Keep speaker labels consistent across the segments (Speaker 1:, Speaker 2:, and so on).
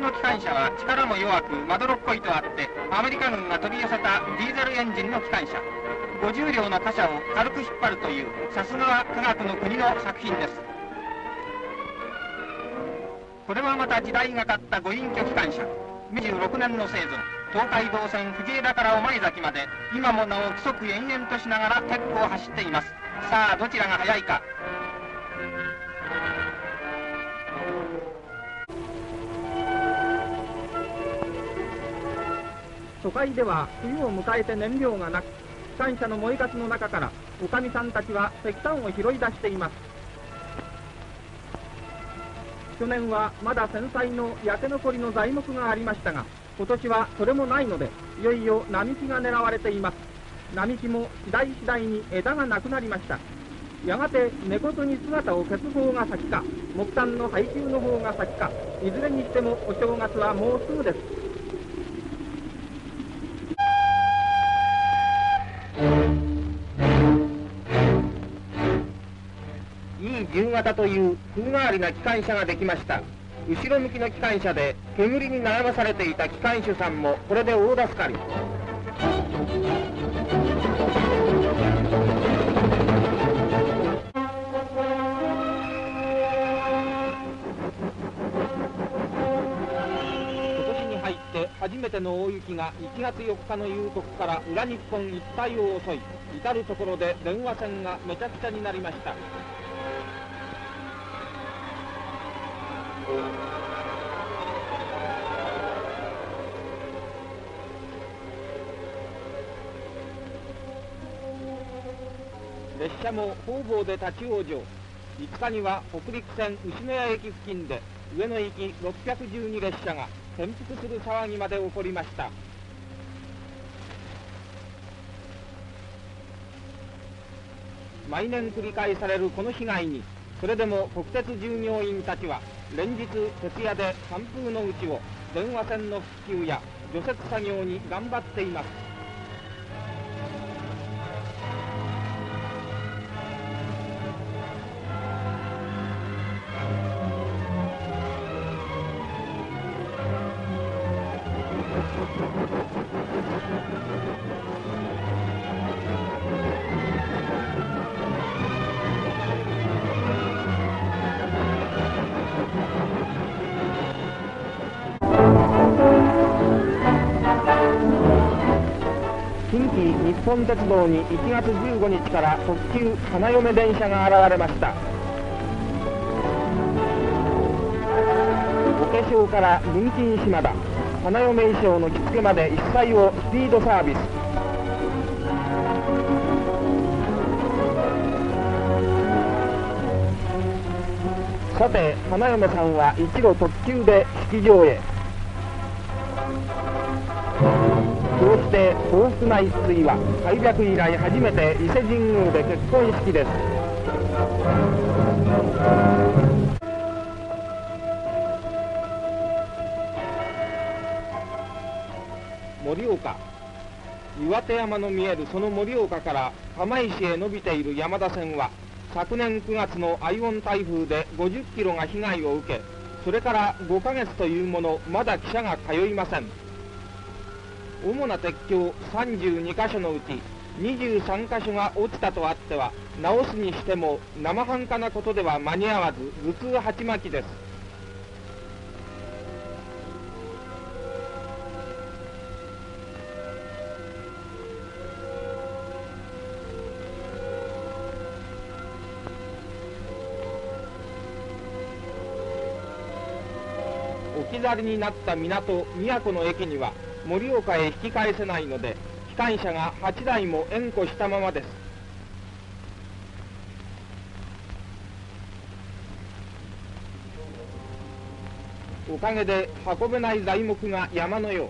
Speaker 1: の機関車は力も弱くまどろっこいとあってアメリカ軍が取り寄せたディーゼルエンジンの機関車。50両の貨車を軽く引っ張るというさすがは科学の国の作品です。これはまた時代がかった五隠居機関車。26年の製造東海道線藤枝から御前崎まで。今もなお規則延々としながら結構走っています。さあどちらが速いか。
Speaker 2: 都会では冬を迎えて燃料がなく機関車の燃えかすの中からおかみさんたちは石炭を拾い出しています。去年はまだ繊細の焼け残りの材木がありましたが今年はそれもないのでいよいよ並木が狙われています。並木も次第次第に枝がなくなりました。やがて根こそに姿を消す方が先か木炭の配給の方が先かいずれにしてもお正月はもうすぐです。
Speaker 1: 型という風変わりな機関車ができました。後ろ向きの機関車で煙に悩まされていた機関手さんもこれで大助かり。今年に入って初めての大雪が1月4日の夕刻から裏日本一帯を襲い至る所で電話線がめちゃくちゃになりました。列車も方々で立ち往生。5日には北陸線牛野谷駅付近で上野行き612列車が転覆する騒ぎまで起こりました。毎年繰り返されるこの被害にそれでも国鉄従業員たちは連日徹夜で寒風のうちを電話線の復旧や除雪作業に頑張っています。日本鉄道に1月15日から特急花嫁電車が現れました。お化粧から文金島田花嫁衣装の着付けまで一切をスピードサービス。さて花嫁さんは一路特急で式場へ。して幸福な一対は開闢以来初めて伊勢神宮で結婚式です。盛岡。岩手山の見えるその盛岡から釜石へ伸びている山田線は昨年9月のアイオン台風で50キロが被害を受けそれから5ヶ月というものまだ汽車が通いません。主な鉄橋32箇所のうち23箇所が落ちたとあっては直すにしても生半可なことでは間に合わず頭痛鉢巻きです。置き去りになった港宮古の駅には盛岡へ引き返せないので機関車が8台も縁故したままです。おかげで運べない材木が山のよう。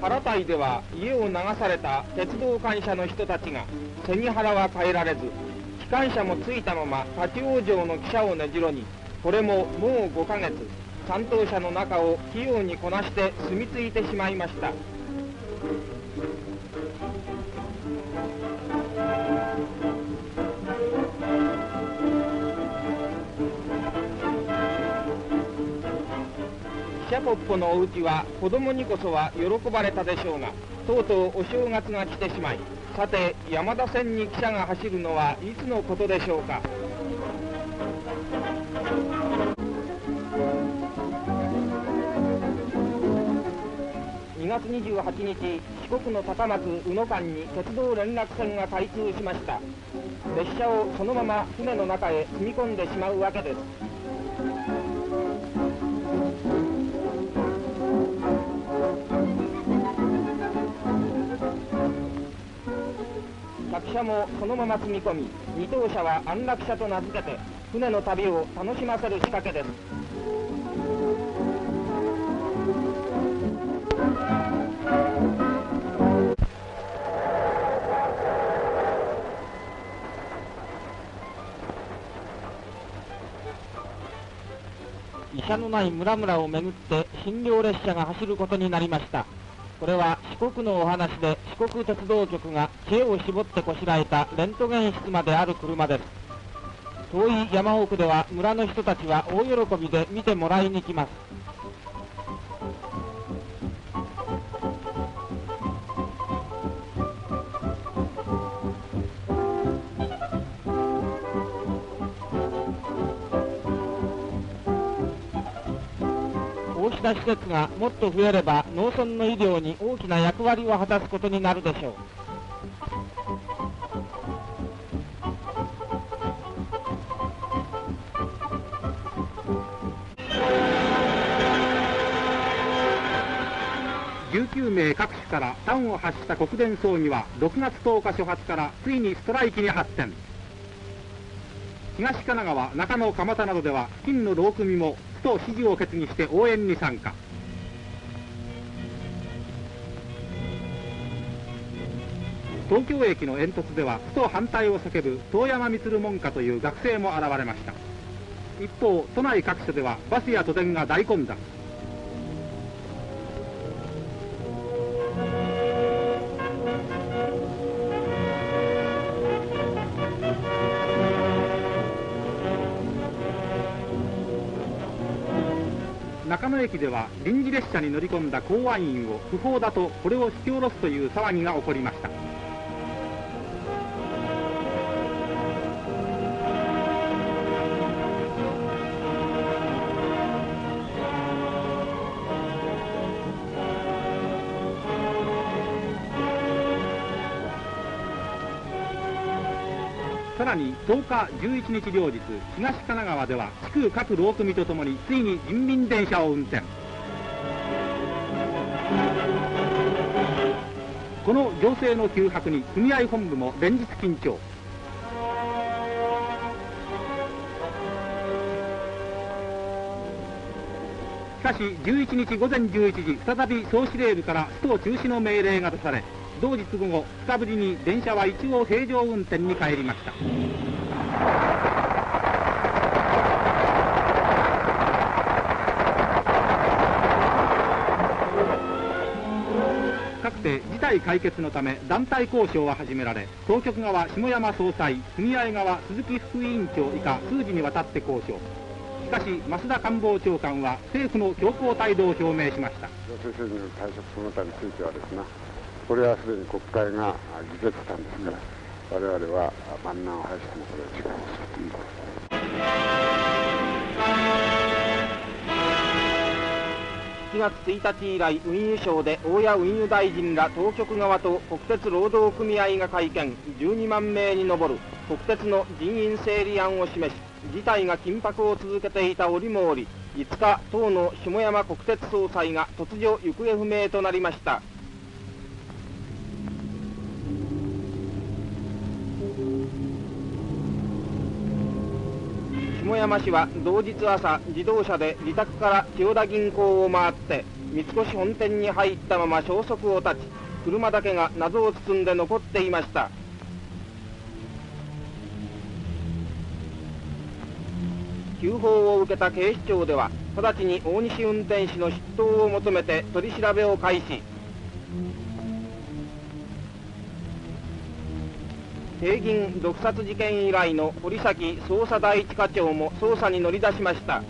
Speaker 1: 原台では家を流された鉄道会社の人たちが背に腹は変えられず機関車もついたまま立ち往生の汽車をねじろに。これももう5ヶ月担当者の中を器用にこなして住み着いてしまいました。シャポッポのお家は子供にこそは喜ばれたでしょうがとうとうお正月が来てしまいさて山田線に汽車が走るのはいつのことでしょうか。月28日四国の高松宇野間に鉄道連絡船が開通しました。列車をそのまま船の中へ積み込んでしまうわけです。客車もそのまま積み込み二等車は安楽車と名付けて船の旅を楽しませる仕掛けです。医者のない村々を巡って診療列車が走ることになりました。これは四国のお話で四国鉄道局が知恵を絞ってこしらえたレントゲン室まである車です。遠い山奥では村の人たちは大喜びで見てもらいに来ます。た施設がもっと増えれば農村の医療に大きな役割を果たすことになるでしょう19名各種から端を発した国電葬儀は6月10日初発からついにストライキに発展。東神奈川中野蒲田などでは付近の労組もと指示を決議して応援に参加。東京駅の煙突ではふと反対を叫ぶ遠山満門下という学生も現れました。一方都内各所ではバスや都電が大混雑。中野駅では臨時列車に乗り込んだ公安員を不法だとこれを引き下ろすという騒ぎが起こりました。10日11日両日東神奈川では地区各労組とともについに人民電車を運転。この行政の急迫に組合本部も連日緊張。しかし11日午前11時再び総司令部からスト中止の命令が出され同日午後2日ぶりに電車は一応平常運転に帰りました。解決のため団体交渉は始められ当局側下山総裁組合側鈴木副委員長以下数時にわたって交渉。しかし増田官房長官は政府の強硬態度を表明しました。
Speaker 3: 行政による退職その他についてはですねこれはすでに国会が議決したんですから、我々は万難を排してもこれは違いますという
Speaker 1: 月1日以来運輸省で大谷運輸大臣ら当局側と国鉄労働組合が会見12万名に上る国鉄の人員整理案を示し事態が緊迫を続けていた折も折5日党の下山国鉄総裁が突如行方不明となりました。下山市は同日朝自動車で自宅から千代田銀行を回って三越本店に入ったまま消息を絶ち車だけが謎を包んで残っていました。急報を受けた警視庁では直ちに大西運転手の出頭を求めて取り調べを開始。帝銀毒殺事件以来の堀崎捜査第一課長も捜査に乗り出しました。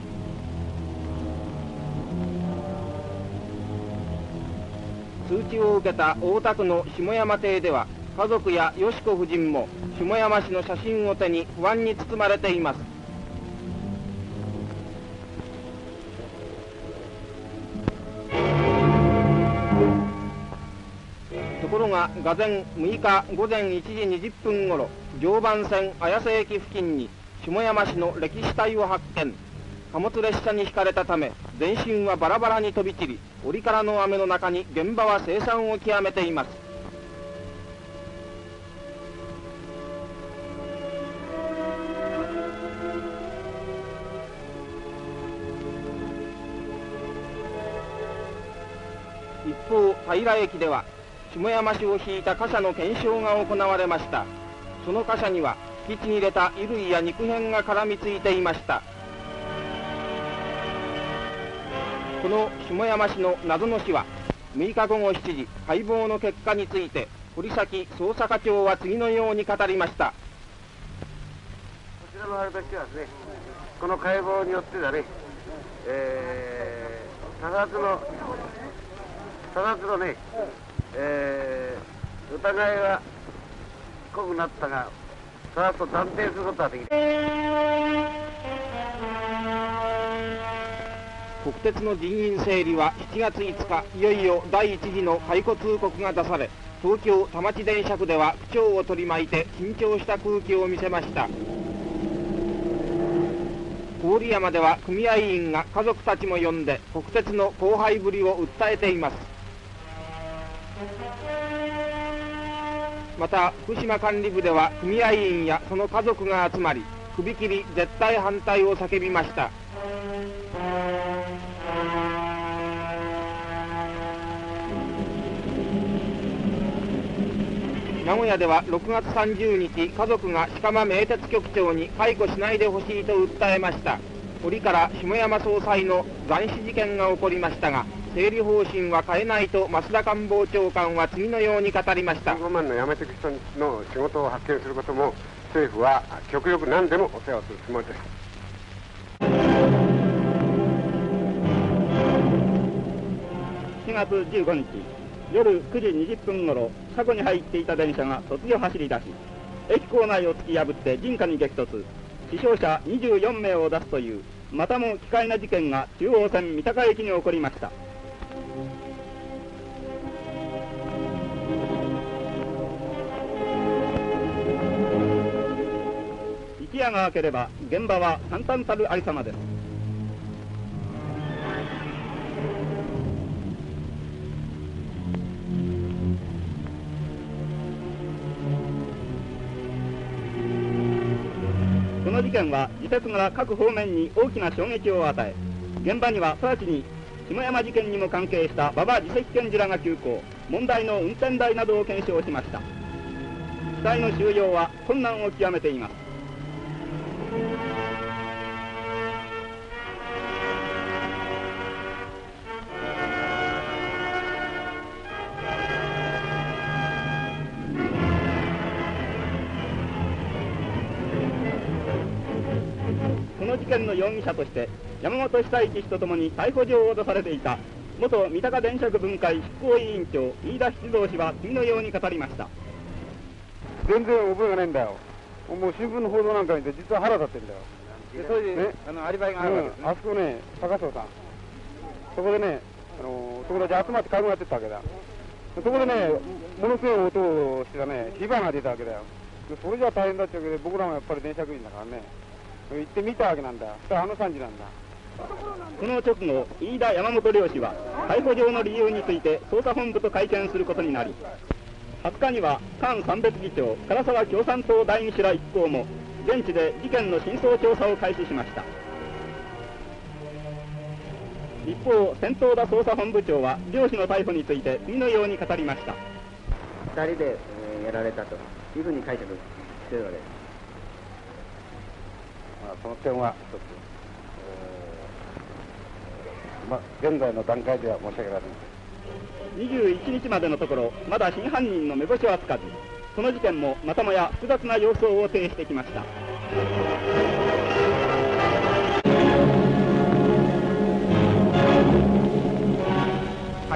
Speaker 1: 通知を受けた大田区の下山邸では家族やよし子夫人も下山市の写真を手に不安に包まれています。が午前6日午前1時20分ごろ常磐線綾瀬駅付近に下山市の歴史隊を発見。貨物列車に引かれたため全身はバラバラに飛び散り折からの雨の中に現場は凄惨を極めています。一方平駅では下山市を引いた貨車の検証が行われました。その貨車には引きちぎれた衣類や肉片が絡みついていました。この下山市の謎の死は6日午後7時解剖の結果について堀崎捜査課長は次のように語りました。
Speaker 3: こちらのあれとしてはですね、この解剖によってだね、えー、他殺の、他殺のね、えー、疑いは濃くなったが、他殺と断定することはできない。
Speaker 1: 国鉄の人員整理は7月5日いよいよ第一次の解雇通告が出され東京田町電車区では区長を取り巻いて緊張した空気を見せました郡山では組合員が家族たちも呼んで国鉄の荒廃ぶりを訴えていますまた福島管理部では組合員やその家族が集まり首切り絶対反対を叫びました。名古屋では6月30日家族が鹿間名鉄局長に解雇しないでほしいと訴えました。折から下山総裁の斬死事件が起こりましたが整理方針は変えないと増田官房長官は次のように語りました。
Speaker 3: 15万の辞めていく人の仕事を発見することも政府は極力何でもお世話をするつもりです。
Speaker 2: 4月15日夜9時20分ごろ車庫に入っていた電車が突如走り出し駅構内を突き破って人家に激突。死傷者24名を出すというまたも奇怪な事件が中央線三鷹駅に起こりました一夜が明ければ現場は簡単たるありさまです。この事件は自鉄が各方面に大きな衝撃を与え現場には直ちに下山事件にも関係した馬場自責検事らが急行問題の運転台などを検証しました。機体の収容は困難を極めています。容疑者として山本久一氏とともに逮捕状を出されていた元三鷹電飾分会執行委員長飯田七道氏は次のように語りました。
Speaker 3: 全然覚えがないんだよ。もう新聞の報道なんか見て実は腹立ってんだよ。
Speaker 2: でそれで、
Speaker 3: ね。
Speaker 2: あのアリバイがあるわけですね、
Speaker 3: うん。あそこね高荘さん。そこでねあの友達集まって会合やってたわけだ。そこでねものすごい音をしてたね火花が出たわけだよ。でそれじゃ大変だっちゃうけど僕らもやっぱり電車区員だからね行ってみたわけなんだ。あの感じなんだ。
Speaker 2: この直後飯田山本漁師は逮捕状の理由について捜査本部と会見することになり20日には菅三別議長唐沢共産党代議士ら一行も現地で事件の真相調査を開始しました。一方先頭田捜査本部長は漁師の逮捕について次のように語りました。
Speaker 4: 2人で、えーやられたというふうに解釈してるわけです。
Speaker 3: その点は一つ、えーま、現在の段階では申し訳ありません
Speaker 2: 21日までのところまだ真犯人の目星はつかずその事件もまたもや複雑な様相を呈してきました。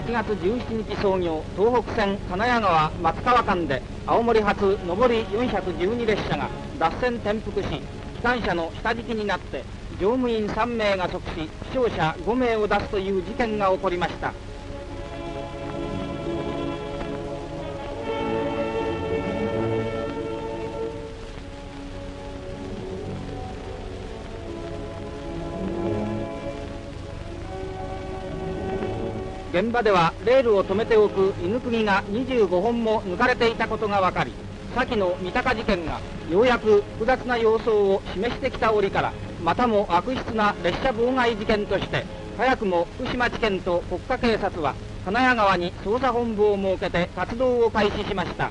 Speaker 1: 8
Speaker 2: 月17日創業東北線金谷川松川間で青森発上り412列車が脱線転覆し機関車の下敷きになって乗務員3名が即死負傷者5名を出すという事件が起こりました。現場ではレールを止めておく犬釘が25本も抜かれていたことが分かり先の三鷹事件がようやく複雑な様相を示してきた折からまたも悪質な列車妨害事件として早くも福島地検と国家警察は金谷川に捜査本部を設けて活動を開始しました。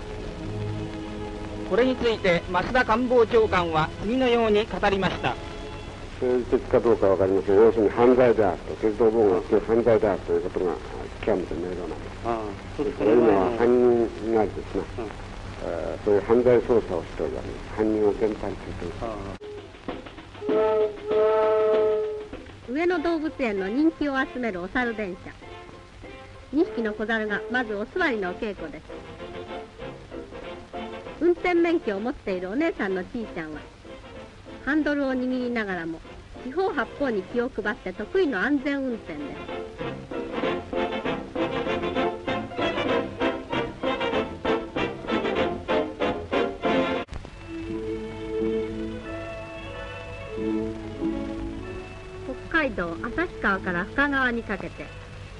Speaker 2: これについて増田官房長官は次のように語りました。
Speaker 3: 政治的かどうかわかりません。要するに犯罪であると鉄道妨害は犯罪であるということが極めて明瞭なんです。
Speaker 5: ああそうです
Speaker 3: それ今は犯人がです。ね、えーそういう犯罪捜査をしております。犯人を全般中と
Speaker 6: 上野動物園の人気を集めるお猿電車。2匹の小猿がまずお座りのお稽古です。運転免許を持っているお姉さんのちいちゃんはハンドルを握りながらも四方八方に気を配って得意の安全運転です。川から深川にかけて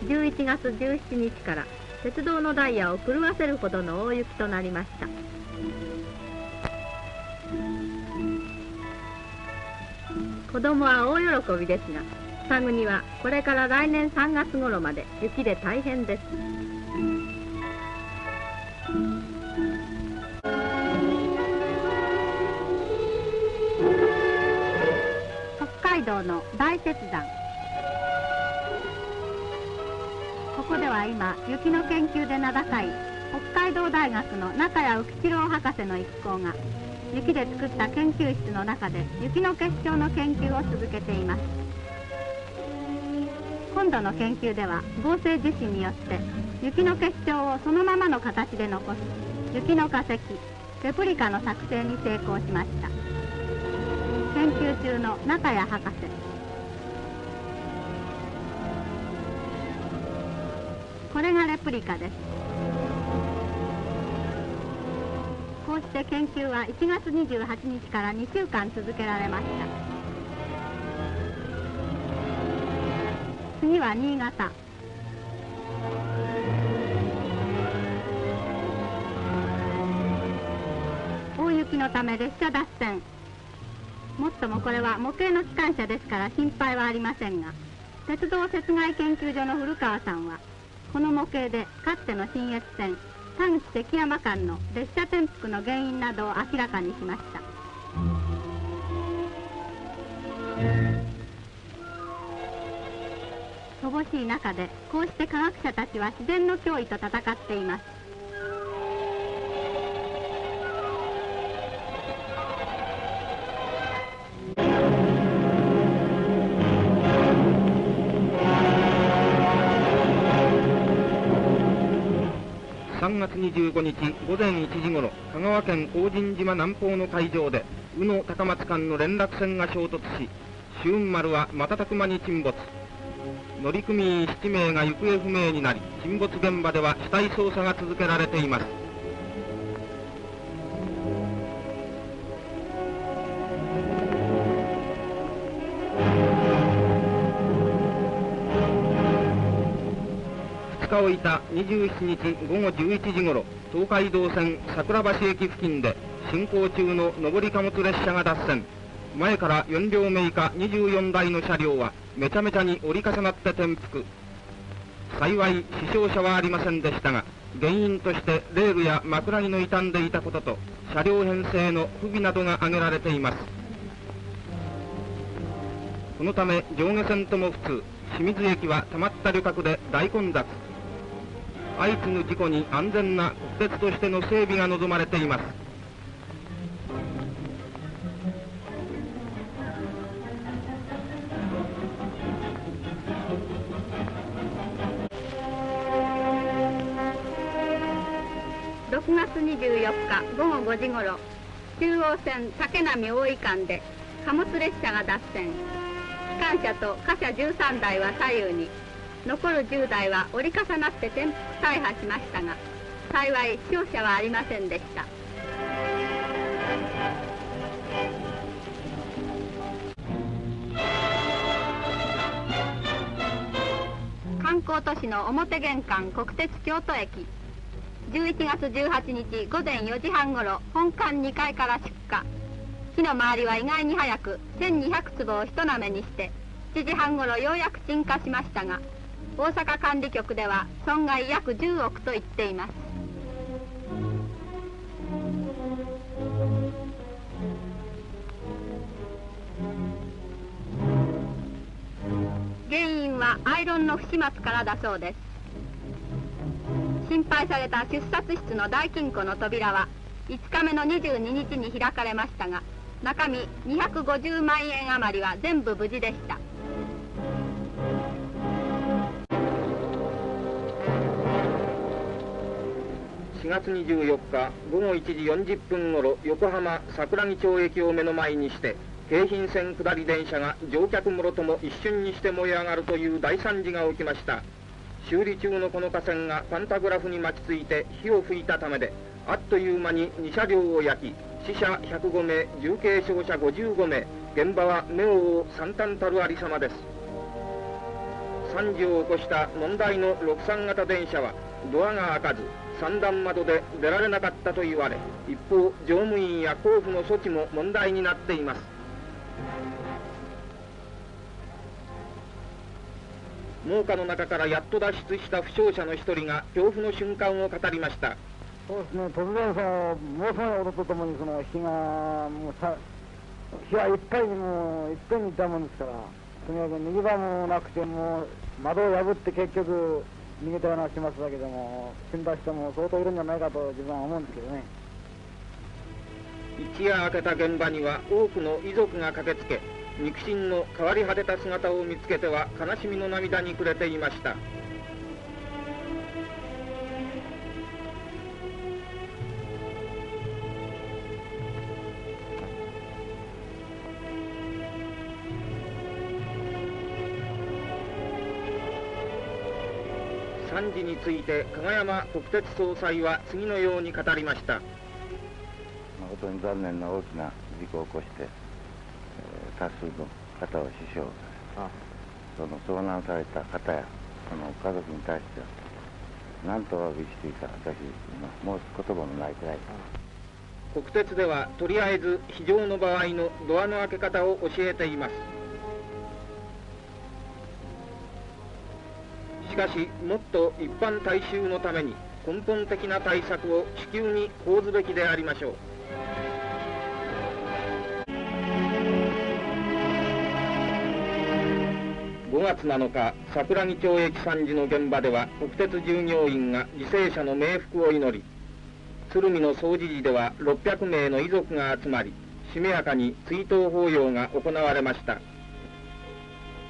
Speaker 6: 11月17日から鉄道のダイヤを狂わせるほどの大雪となりました。子供は大喜びですが双国はこれから来年3月頃まで雪で大変です。北海道の大雪山。ここでは今雪の研究で名高い北海道大学の中谷浮一郎博士の一行が雪で作った研究室の中で雪の結晶の研究を続けています。今度の研究では合成樹脂によって雪の結晶をそのままの形で残す雪の化石レプリカの作成に成功しました。研究中の中谷博士。プリカです。こうして研究は1月28日から2週間続けられました。次は新潟。大雪のため列車脱線。もっともこれは模型の機関車ですから心配はありませんが鉄道雪害研究所の古川さんはこの模型でかつての新越線丹口関山間の列車転覆の原因などを明らかにしました。乏しい中でこうして科学者たちは自然の脅威と戦っています。
Speaker 1: 25日午前1時ごろ香川県大神島南方の海上で宇野高松間の連絡船が衝突し周雲丸は瞬く間に沈没。乗組員7名が行方不明になり沈没現場では死体捜査が続けられています。をいた27日午後11時ごろ東海道線桜橋駅付近で進行中の上り貨物列車が脱線。前から4両目以下24台の車両はめちゃめちゃに折り重なって転覆。幸い死傷者はありませんでしたが原因としてレールや枕木の傷んでいたことと車両編成の不備などが挙げられています。このため上下線とも普通清水駅はたまった旅客で大混雑。相次ぐ事故に安全な国鉄としての整備が望まれています。
Speaker 6: 9月24日午後5時ごろ中央線竹波大井間で貨物列車が脱線。機関車と貨車13台は左右に残る10台は折り重なって転覆。大破しましたが幸い死傷者はありませんでした。観光都市の表玄関国鉄京都駅11月18日午前4時半ごろ本館2階から出火。火の回りは意外に早く1200坪を一なめにして7時半ごろようやく鎮火しましたが大阪管理局では損害約10億と言っています。原因はアイロンの不始末からだそうです。心配された出札室の大金庫の扉は5日目の22日に開かれましたが中身250万円余りは全部無事でした。
Speaker 1: 4月24日午後1時40分ごろ横浜桜木町駅を目の前にして京浜線下り電車が乗客もろとも一瞬にして燃え上がるという大惨事が起きました。修理中のこの架線がパンタグラフに巻きついて火を吹いたためであっという間に2車両を焼き死者105名重軽傷者55名現場は目を覆う惨憺たるありさまです。惨事を起こした問題の63型電車はドアが開かず三段窓で出られなかったと言われ一方乗務員や交付の措置も問題になっています。農家の中からやっと脱出した負傷者の一人が恐怖の瞬間を語りました。
Speaker 5: そうですね、突然その、ものすごい音とともにその火が、もうさ、火はいっぱいにもう、いっぺんにいたもんですから、とにかく逃げ場もなくて、もう、窓を破って結局、逃げたような始末だけども、死んだ人も相当いるんじゃないかと自分は思うんですけどね。
Speaker 1: 一夜明けた現場には多くの遺族が駆けつけ肉親の変わり果てた姿を見つけては悲しみの涙に暮れていました事について加賀山国鉄総裁は次のように語りました。
Speaker 7: 誠に残念な大きな事故を起こして、えー多数の方を死傷その遭難された方やその家族に対しては何とお詫びしていいか私今申す言葉もないくらい。
Speaker 1: 国鉄ではとりあえず非常の場合のドアの開け方を教えていますかしもっと一般大衆のために根本的な対策を至急に講ずべきでありましょう。5月7日桜木町駅惨事の現場では国鉄従業員が犠牲者の冥福を祈り鶴見の総持寺では600名の遺族が集まりしめやかに追悼法要が行われました。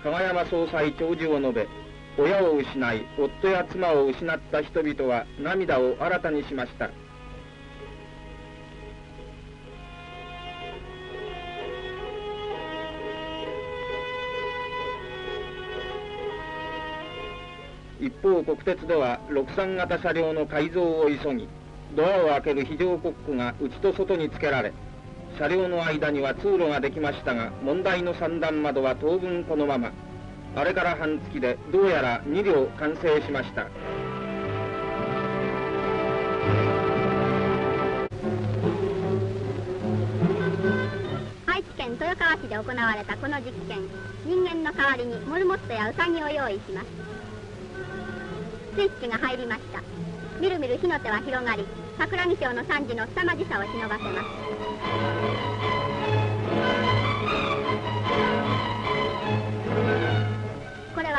Speaker 1: 加賀山総裁長寿を述べ親を失い夫や妻を失った人々は涙を新たにしました。一方国鉄では63型車両の改造を急ぎドアを開ける非常コックが内と外につけられ車両の間には通路ができましたが問題の三段窓は当分このまま。あれから半月でどうやら2両完成しました。
Speaker 6: 愛知県豊川市で行われたこの実験。人間の代わりにモルモットやウサギを用意します。スイッチが入りました。みるみる火の手は広がり桜木町の惨事の凄まじさを忍ばせます。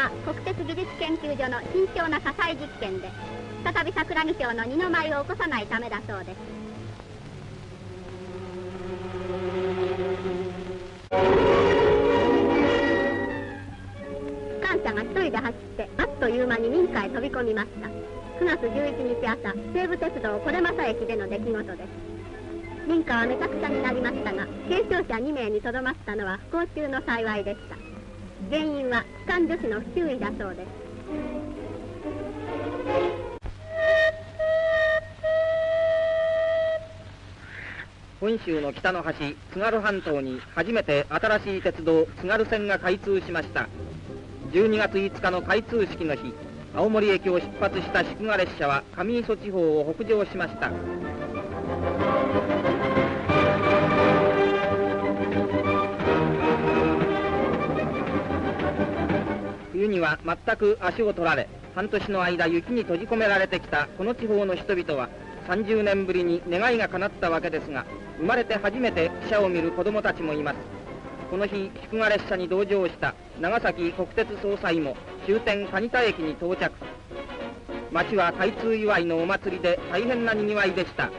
Speaker 6: は国鉄技術研究所の慎重な火災実験で再び桜木町の二の舞を起こさないためだそうです。機関車が一人で走ってあっという間に民家へ飛び込みました。
Speaker 8: 9月11日朝西武鉄道これまさ駅での出来事です。民家はめちゃくちゃになりましたが軽傷者2名にとどまったのは不幸中の幸いでした。原因は機関助手の不注意だそうです。
Speaker 1: 本州の北の端津軽半島に初めて新しい鉄道津軽線が開通しました。12月5日の開通式の日青森駅を出発した祝賀列車は上磯地方を北上しました。には全く足を取られ半年の間雪に閉じ込められてきたこの地方の人々は30年ぶりに願いが叶ったわけですが生まれて初めて汽車を見る子供たちもいます。この日祝賀列車に同乗した長崎国鉄総裁も終点蟹田駅に到着。町は開通祝いのお祭りで大変なにぎわいでした。